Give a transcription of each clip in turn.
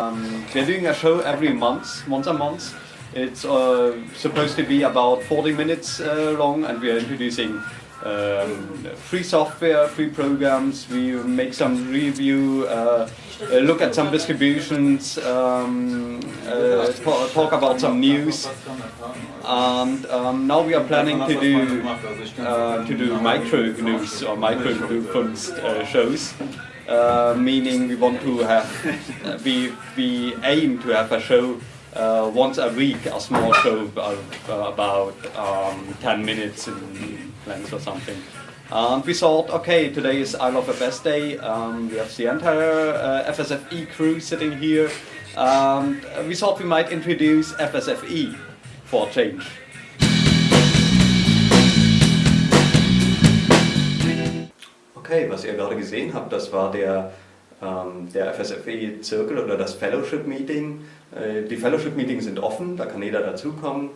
Um, we're doing a show every month, once a month. It's uh, supposed to be about 40 minutes uh, long and we are introducing um, free software, free programs, we make some review, uh, uh look at some distributions, um, uh, talk about some news. And um, now we are planning to do uh, to do micro news or micro kunst shows. Uh, meaning we want to have, uh, we, we aim to have a show uh, once a week, a small show of, about um, 10 minutes in length or something. And we thought, okay, today is I Love a Best Day, um, we have the entire uh, FSFE crew sitting here, we thought we might introduce FSFE for change. Okay, was ihr gerade gesehen habt, das war der, ähm, der FSFE-Zirkel oder das Fellowship-Meeting. Äh, die Fellowship-Meetings sind offen, da kann jeder dazukommen.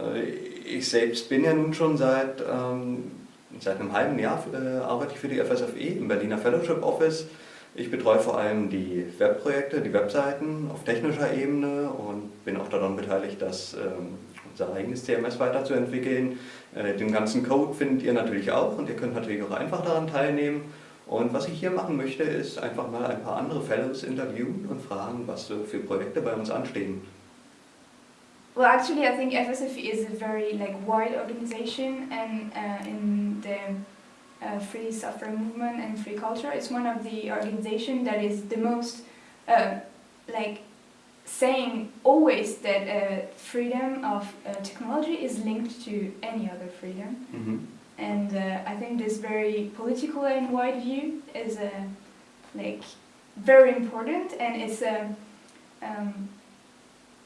Äh, ich selbst bin ja nun schon seit, ähm, seit einem halben Jahr äh, arbeite ich für die FSFE im Berliner Fellowship Office. Ich betreue vor allem die Webprojekte, die Webseiten auf technischer Ebene und bin auch daran beteiligt, dass ähm, unser eigenes CMS weiterzuentwickeln. Äh, den ganzen Code findet ihr natürlich auch und ihr könnt natürlich auch einfach daran teilnehmen. Und was ich hier machen möchte, ist einfach mal ein paar andere Fellows interviewen und fragen, was für Projekte bei uns anstehen. Well, actually, I think FSFE is a very like wide organization, and uh, in the uh, free software movement and free culture, it's one of the organizations that is the most uh, like saying always that uh, freedom of uh, technology is linked to any other freedom. Mm -hmm. And uh, I think this very political and wide view is uh, like very important and it's uh, um,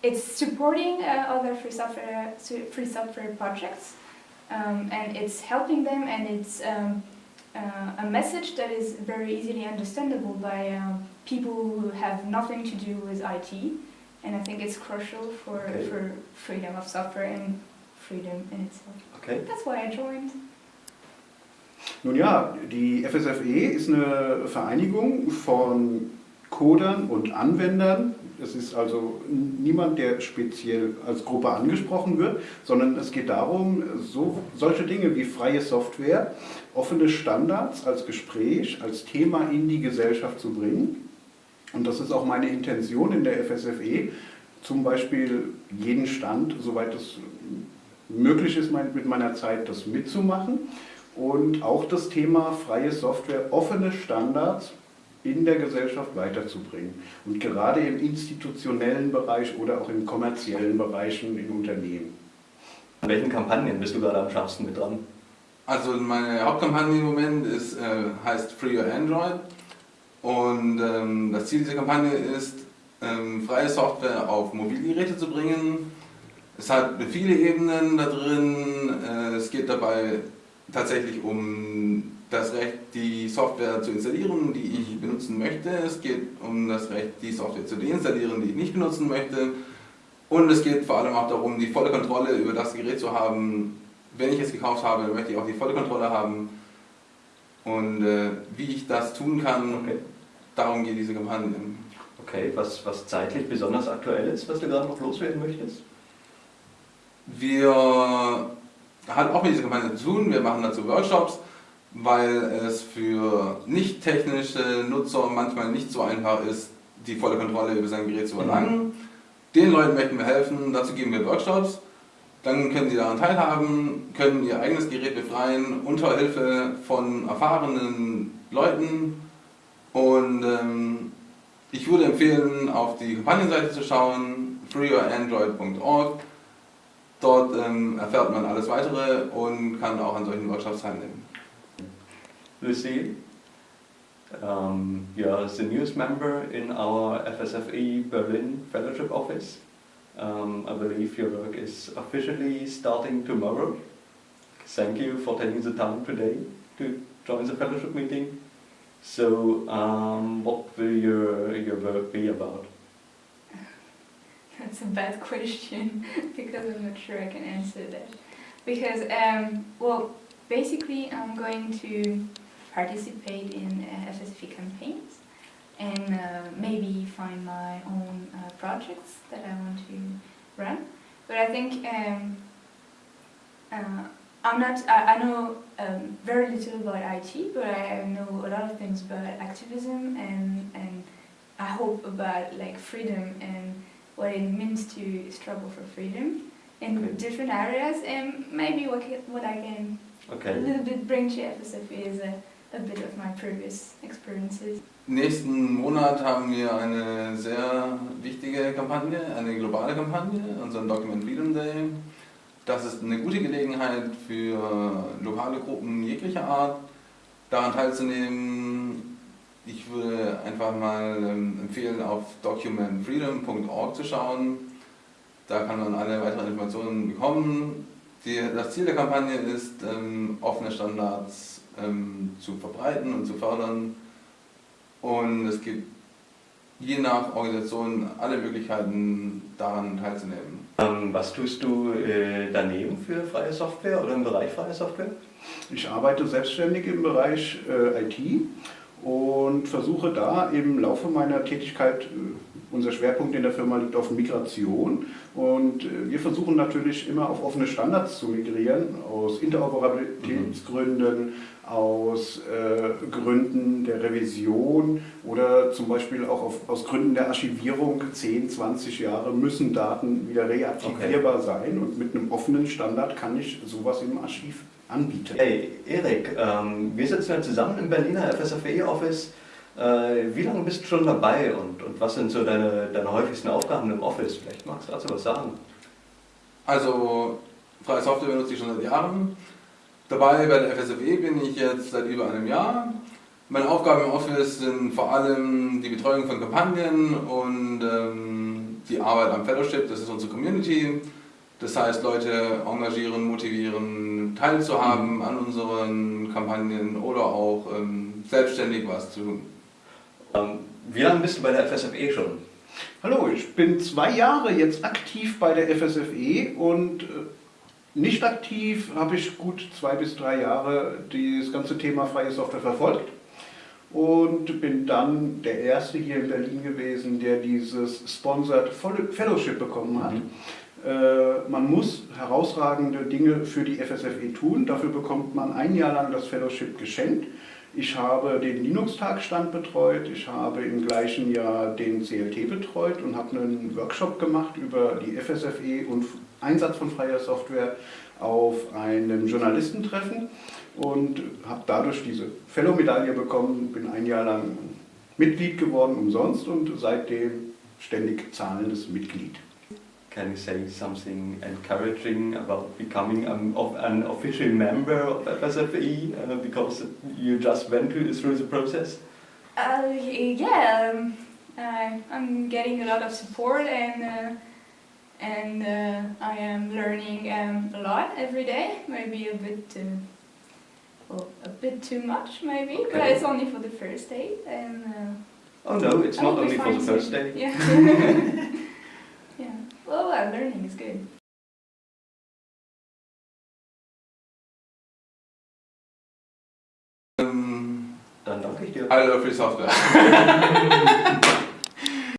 it's supporting uh, other free software free software projects um, and it's helping them and it's um, a message that is very easily understandable by um, people who have nothing to do with IT and I think it's crucial for, okay. for freedom of software and freedom in itself. Okay. That's why I joined. Nun ja, die FSFE ist eine Vereinigung von Codern und Anwendern. Es ist also niemand, der speziell als Gruppe angesprochen wird, sondern es geht darum, so, solche Dinge wie freie Software, offene Standards als Gespräch, als Thema in die Gesellschaft zu bringen und das ist auch meine Intention in der FSFE, zum Beispiel jeden Stand, soweit es möglich ist mit meiner Zeit, das mitzumachen und auch das Thema freie Software, offene Standards in der Gesellschaft weiterzubringen. Und gerade im institutionellen Bereich oder auch in kommerziellen Bereichen in Unternehmen. An welchen Kampagnen bist du gerade am schärfsten mit dran? Also meine Hauptkampagne im Moment ist, äh, heißt Free Your Android. Und ähm, das Ziel dieser Kampagne ist, ähm, freie Software auf Mobilgeräte zu bringen. Es hat viele Ebenen da drin. Äh, es geht dabei tatsächlich um das Recht, die Software zu installieren, die ich benutzen möchte. Es geht um das Recht, die Software zu deinstallieren, die ich nicht benutzen möchte. Und es geht vor allem auch darum, die volle Kontrolle über das Gerät zu haben. Wenn ich es gekauft habe, möchte ich auch die volle Kontrolle haben. Und äh, wie ich das tun kann, okay darum geht diese Kampagne. Okay, was, was zeitlich besonders aktuell ist, was du gerade noch loswerden möchtest? Wir haben auch mit dieser Kampagne zu tun, wir machen dazu Workshops, weil es für nicht technische Nutzer manchmal nicht so einfach ist, die volle Kontrolle über sein Gerät zu erlangen. Mhm. Den Leuten möchten wir helfen, dazu geben wir Workshops. Dann können sie daran teilhaben, können ihr eigenes Gerät befreien, unter Hilfe von erfahrenen Leuten, und ähm, ich würde empfehlen, auf die Kampagnenseite zu schauen, freeyourandroid.org. Dort ähm, erfährt man alles weitere und kann auch an solchen Workshops teilnehmen. Lucy, um, you are the newest member in our FSFE Berlin Fellowship Office. Um, I believe your work is officially starting tomorrow. Thank you for taking the time today to join the fellowship meeting. So, um, what will your, your work be about? That's a bad question because I'm not sure I can answer that. Because, um, well, basically I'm going to participate in uh, FSFE campaigns and uh, maybe find my own uh, projects that I want to run. But I think um, uh, I'm not. I, I know um, very little about IT, but I know a lot of things about activism and and I hope about like freedom and what it means to struggle for freedom in Okay. different areas, and maybe what ca- what I can okay. a little bit bring to FSFE is a, a bit of my previous experiences. Nächsten Monat haben wir eine sehr wichtige Kampagne, eine globale Kampagne, unseren Document Freedom Day. Das ist eine gute Gelegenheit für lokale Gruppen jeglicher Art, daran teilzunehmen. Ich würde einfach mal ähm, empfehlen, auf documentfreedom.org zu schauen. Da kann man alle weiteren Informationen bekommen. Die, das Ziel der Kampagne ist, ähm, offene Standards ähm, zu verbreiten und zu fördern. Und es gibt je nach Organisation alle Möglichkeiten, daran teilzunehmen. Ähm, was tust du äh, daneben für freie Software oder im Bereich freie Software? Ich arbeite selbstständig im Bereich äh, IT und versuche da im Laufe meiner Tätigkeit, äh, unser Schwerpunkt in der Firma liegt auf Migration und äh, wir versuchen natürlich immer auf offene Standards zu migrieren, aus Interoperabilitätsgründen, aus äh, Gründen der Revision oder zum Beispiel auch auf, aus Gründen der Archivierung. 10, 20 Jahre müssen Daten wieder reaktivierbar sein und mit einem offenen Standard kann ich sowas im Archiv anbieten. Hey, Erik, ähm, wir sitzen ja zusammen im Berliner FSFE-Office. Äh, wie lange bist du schon dabei und, und was sind so deine, deine häufigsten Aufgaben im Office? Vielleicht magst du dazu was sagen. Also, freie Software benutze ich schon seit Jahren. Dabei bei der FSFE bin ich jetzt seit über einem Jahr. Meine Aufgaben im Office sind vor allem die Betreuung von Kampagnen und ähm, die Arbeit am Fellowship, das ist unsere Community. Das heißt, Leute engagieren, motivieren, teilzuhaben an unseren Kampagnen oder auch ähm, selbstständig was zu tun. Ähm, wie lange bist du bei der FSFE schon? Hallo, ich bin zwei Jahre jetzt aktiv bei der FSFE und äh, nicht aktiv habe ich gut zwei bis drei Jahre das ganze Thema freie Software verfolgt und bin dann der Erste hier in Berlin gewesen, der dieses Sponsored Fellowship bekommen hat. Äh, Man muss herausragende Dinge für die FSFE tun, dafür bekommt man ein Jahr lang das Fellowship geschenkt. Ich habe den Linux-Tagstand betreut, ich habe im gleichen Jahr den CLT betreut und habe einen Workshop gemacht über die FSFE und Einsatz von freier Software auf einem Journalistentreffen und habe dadurch diese Fellow-Medaille bekommen, bin ein Jahr lang Mitglied geworden umsonst und seitdem ständig zahlendes Mitglied. Can you say something encouraging about becoming an, of an official member of FSFE uh, because you just went through, through the process? Uh, yeah, um, I I'm getting a lot of support and uh, and uh, I am learning um, a lot every day. Maybe a bit too, well, a bit too much maybe, but it's only for the first day and. Uh, Oh no, it's I not only for the first day. Yeah. yeah. Well, uh, learning is good. Ähm, Dann danke ich dir. I love free software.